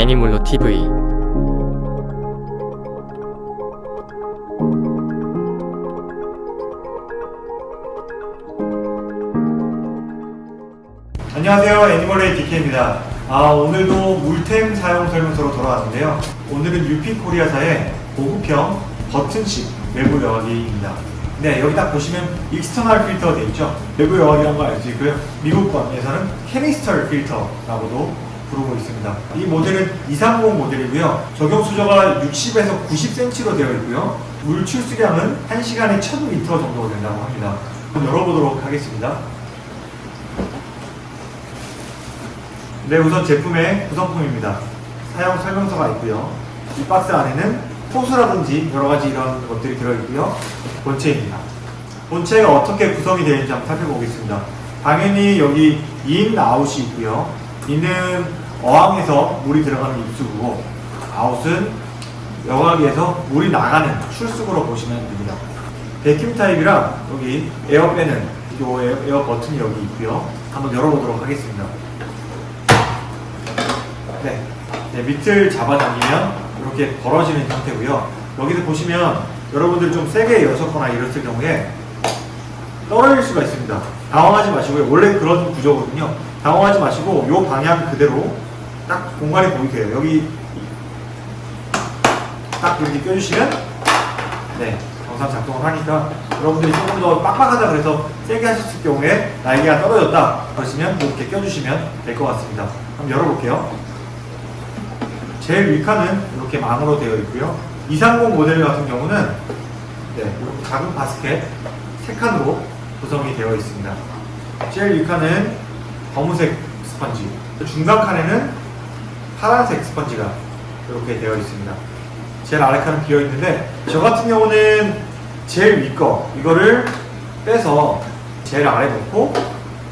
애니몰로 TV 안녕하세요. 애니멀레이 DK입니다. 아, 오늘도 물템 사용 설명서로 돌아왔는데요. 오늘은 유피코리아사의 고급형 버튼식 외부 여과기입니다. 네 여기 딱 보시면 external filter 되어 있죠? 외부 여과기라는 거알수 있고요 미국권에서는 캐니스터 필터라고도 부르고 있습니다 이 모델은 230 모델이고요 적용 수저가 60에서 90cm로 되어 있고요 물 출수량은 1시간에 1000리터 정도 된다고 합니다 열어보도록 하겠습니다 네, 우선 제품의 구성품입니다. 사용 설명서가 있고요. 이 박스 안에는 호수라든지 여러 가지 이런 것들이 들어있고요. 본체입니다. 본체가 어떻게 구성이 되어 있는지 한번 살펴보겠습니다. 당연히 여기 인, 아웃이 있고요. in은 어항에서 물이 들어가는 입수구고 아웃은 여과기에서 물이 나가는 출수구로 보시면 됩니다. vacuum 타입이라 여기 에어 빼는 요 에어, 버튼이 여기 있고요. 한번 열어보도록 하겠습니다. 네. 네, 밑을 잡아당기면 이렇게 벌어지는 형태고요. 여기서 보시면 여러분들 좀 세게 여셨거나 이랬을 경우에 떨어질 수가 있습니다. 당황하지 마시고요. 원래 그런 구조거든요. 당황하지 마시고 이 방향 그대로 딱 공간이 보이게 해요. 여기 딱 이렇게 껴주시면 네 정상 작동을 하니까 여러분들이 조금 더 빡빡하다 그래서 세게 하셨을 경우에 날개가 떨어졌다 그러시면 이렇게 껴주시면 될 것 같습니다. 한번 열어볼게요. 제일 위칸은 이렇게 망으로 되어 있고요. 230 모델 같은 경우는 네, 작은 바스켓 3칸으로 구성이 되어 있습니다. 제일 위칸은 검은색 스펀지, 중간 칸에는 파란색 스펀지가 이렇게 되어 있습니다. 제일 아래 칸은 비어 있는데 저 같은 경우는 제일 위 거 이거를 빼서 제일 아래 놓고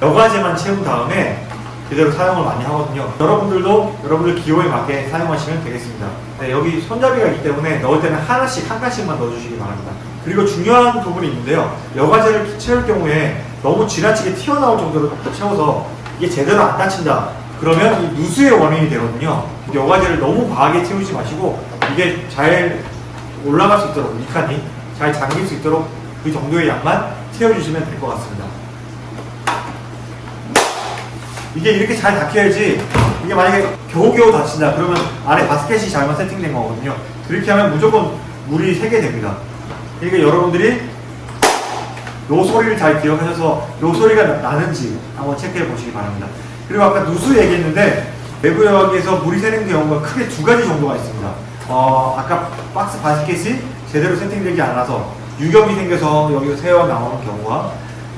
여과제만 채운 다음에 그대로 사용을 많이 하거든요. 여러분들도 여러분들 기호에 맞게 사용하시면 되겠습니다. 네, 여기 손잡이가 있기 때문에 넣을 때는 하나씩 한 칸씩만 넣어주시기 바랍니다. 그리고 중요한 부분이 있는데요. 여과제를 채울 경우에 너무 지나치게 튀어나올 정도로 채워서 이게 제대로 안 닫힌다. 그러면 이 누수의 원인이 되거든요. 여과제를 너무 과하게 채우지 마시고 이게 잘 올라갈 수 있도록 이 칸이 잘 잠길 수 있도록 그 정도의 양만 채워주시면 될 것 같습니다. 이게 이렇게 잘 닫혀야지 이게 만약에 겨우겨우 닫힌다 그러면 안에 바스켓이 잘못 세팅된 거거든요 그렇게 하면 무조건 물이 새게 됩니다 그러니까 여러분들이 요 소리를 잘 기억하셔서 요 소리가 나는지 한번 체크해 보시기 바랍니다. 그리고 아까 누수 얘기했는데 외부 여과기에서 물이 새는 경우가 크게 두 가지 정도가 있습니다. 어, 아까 박스 바스켓이 제대로 세팅되지 않아서 유격이 생겨서 여기서 새어 나오는 경우와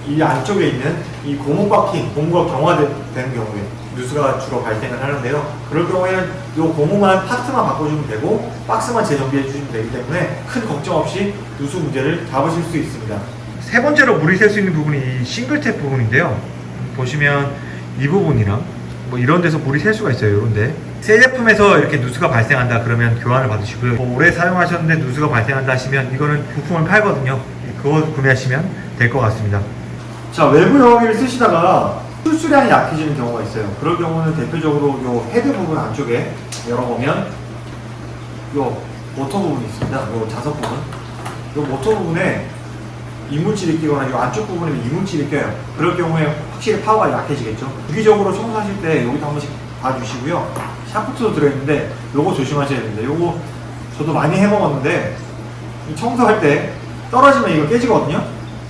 이 안쪽에 있는 이 고무 박힌 고무가 경화되는 경우에 누수가 주로 발생을 하는데요. 그럴 경우에는 이 고무만 파트만 바꿔주면 되고 박스만 재정비해 주시면 되기 때문에 큰 걱정 없이 누수 문제를 잡으실 수 있습니다. 세 번째로 물이 셀 수 있는 부분이 이 싱글탭 부분인데요. 보시면 이 부분이랑 뭐 이런 데서 물이 셀 수가 있어요. 이런데 새 제품에서 이렇게 누수가 발생한다 그러면 교환을 받으시고요. 뭐 오래 사용하셨는데 누수가 발생한다 하시면 이거는 부품을 팔거든요. 그거 구매하시면 될 것 같습니다. 자 외부 여과기를 쓰시다가 출수량이 약해지는 경우가 있어요. 그럴 경우는 대표적으로 요 헤드 부분 안쪽에 열어보면 요 모터 부분이 있습니다. 요 자석 부분. 요 모터 부분에 이물질이 끼거나 이 안쪽 부분에 이물질이 껴요. 그럴 경우에 확실히 파워가 약해지겠죠. 주기적으로 청소하실 때 여기도 한 번씩 봐주시고요. 샤프트도 들어있는데 요거 조심하셔야 됩니다. 요거 저도 많이 해먹었는데 이 청소할 때 떨어지면 이거 깨지거든요.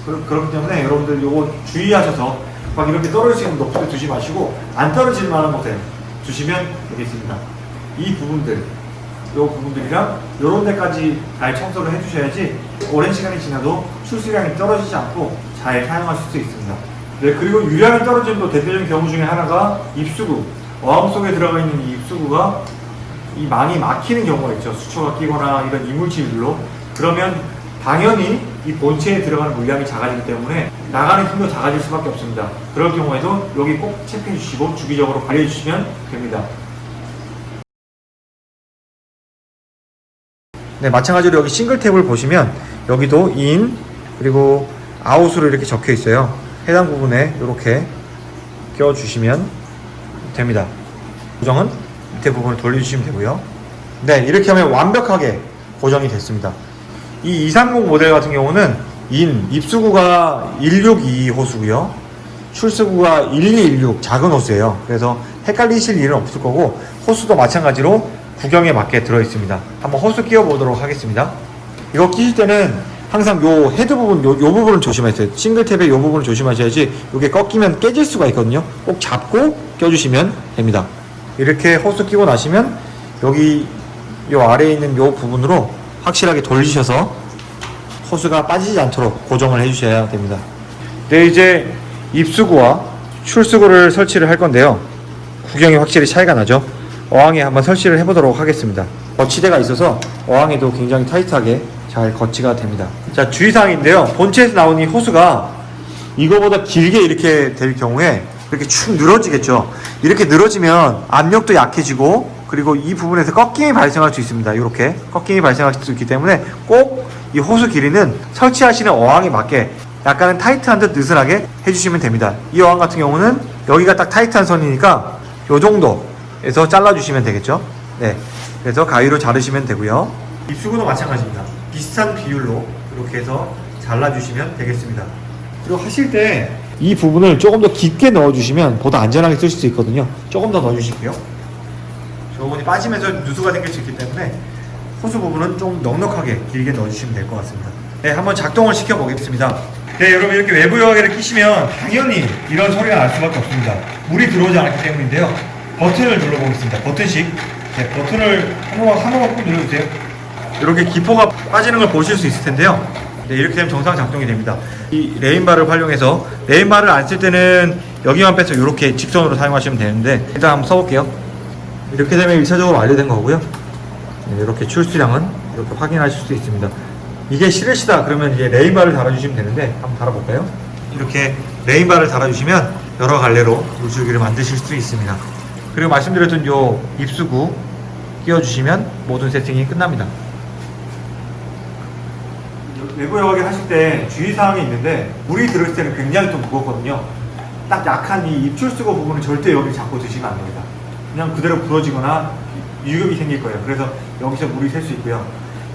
그, 그렇기 때문에 여러분들 요거 주의하셔서 막 이렇게 떨어지는 높게 두지 마시고 안 떨어질 만한 곳에 두시면 되겠습니다. 이 부분들, 요 부분들이랑 요런 데까지 잘 청소를 해주셔야지 오랜 시간이 지나도 출수량이 떨어지지 않고 잘 사용하실 수 있습니다. 네, 그리고 유량이 떨어지는 또 대표적인 경우 중에 하나가 입수구. 어항 속에 들어가 있는 이 입수구가 이 망이 막히는 경우가 있죠. 수초가 끼거나 이런 이물질로. 그러면 당연히 이 본체에 들어가는 물량이 작아지기 때문에 나가는 힘도 작아질 수밖에 없습니다. 그럴 경우에도 여기 꼭 체크해 주시고 주기적으로 관리해 주시면 됩니다. 네, 마찬가지로 여기 싱글 탭을 보시면 여기도 인 그리고 아웃으로 이렇게 적혀 있어요. 해당 부분에 이렇게 끼워 주시면 됩니다. 고정은 밑에 부분을 돌려주시면 되고요. 네, 이렇게 하면 완벽하게 고정이 됐습니다. 이 230 모델 같은 경우는 인 입수구가 162 호수고요. 출수구가 1216 작은 호수예요. 그래서 헷갈리실 일은 없을 거고 호수도 마찬가지로 구경에 맞게 들어 있습니다. 한번 호스 끼워 보도록 하겠습니다. 이거 끼실 때는 항상 요 헤드 부분 요, 요 부분을 조심하세요. 싱글 탭의 요 부분을 조심하셔야지 이게 꺾이면 깨질 수가 있거든요. 꼭 잡고 껴주시면 됩니다. 이렇게 호스 끼고 나시면 여기 요 아래에 있는 요 부분으로 확실하게 돌리셔서 호스가 빠지지 않도록 고정을 해주셔야 됩니다. 네, 이제 입수구와 출수구를 설치를 할 건데요. 구경이 확실히 차이가 나죠. 어항에 한번 설치를 해보도록 하겠습니다. 거치대가 있어서 어항에도 굉장히 타이트하게 잘 거치가 됩니다. 자, 주의사항인데요. 본체에서 나온 이 호수가 이거보다 길게 이렇게 될 경우에 이렇게 축 늘어지겠죠. 이렇게 늘어지면 압력도 약해지고 그리고 이 부분에서 꺾임이 발생할 수 있습니다. 이렇게 꺾임이 발생할 수 있기 때문에 꼭 이 호수 길이는 설치하시는 어항에 맞게 약간은 타이트한 듯 느슨하게 해주시면 됩니다. 이 어항 같은 경우는 여기가 딱 타이트한 선이니까 요 정도에서 잘라주시면 되겠죠. 네, 그래서 가위로 자르시면 되고요. 입수구도 마찬가지입니다. 비슷한 비율로 이렇게 해서 잘라주시면 되겠습니다. 그리고 하실 때 이 부분을 조금 더 깊게 넣어주시면 보다 안전하게 쓰실 수 있거든요. 조금 더 넣어주실게요. 저 부분이 빠지면서 누수가 생길 수 있기 때문에 호수 부분은 좀 넉넉하게 길게 넣어주시면 될 것 같습니다. 네, 한번 작동을 시켜보겠습니다. 네, 여러분 이렇게 외부 여과기를 끼시면 당연히 이런 소리가 날 수밖에 없습니다. 물이 들어오지 않기 때문인데요. 버튼을 눌러보겠습니다. 버튼식. 네, 버튼을 한 번만 한 번만 꾹 눌러주세요. 이렇게 기포가 빠지는 걸 보실 수 있을 텐데요. 네, 이렇게 되면 정상 작동이 됩니다. 이 레인바를 활용해서 레인바를 안 쓸 때는 여기만 빼서 이렇게 직선으로 사용하시면 되는데 일단 한번 써볼게요. 이렇게 되면 1차적으로 완료된 거고요. 네, 이렇게 출수량은 이렇게 확인하실 수 있습니다. 이게 싫으시다 그러면 이제 rain bar를 달아주시면 되는데 한번 달아볼까요? 이렇게 rain bar를 달아주시면 여러 갈래로 물줄기를 만드실 수 있습니다. 그리고 말씀드렸던 요 입수구 끼워주시면 모든 세팅이 끝납니다. 외부 여과기 하실 때 주의사항이 있는데 물이 들어있을 때는 굉장히 좀 무겁거든요. 딱 약한 이 입출수구 부분은 절대 여기 잡고 드시면 안 됩니다. 그냥 그대로 부러지거나 유격이 생길 거예요. 그래서 여기서 물이 셀 수 있고요.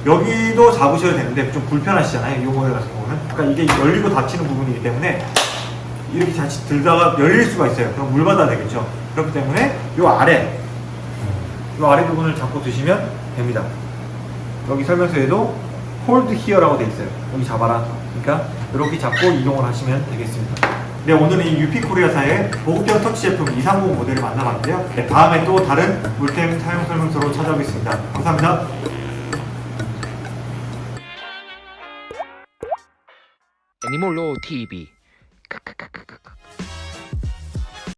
여기도 잡으셔야 되는데 좀 불편하시잖아요. 이 모델 같은 경우는. 그러니까 이게 열리고 닫히는 부분이기 때문에 이렇게 자칫 들다가 열릴 수가 있어요. 그럼 물 받아야 되겠죠. 그렇기 때문에 이 아래, 이 아래 부분을 잡고 드시면 됩니다. 여기 설명서에도 hold here라고 돼 있어요. 여기 잡아라. 그러니까 이렇게 잡고 이동을 하시면 되겠습니다. 네, 오늘은 이 유피 코리아사의 보급형 터치 제품 230 모델을 만나봤는데요. 네, 다음에 또 다른 물템 사용 설명서로 찾아오겠습니다. 감사합니다. 애니몰로 TV.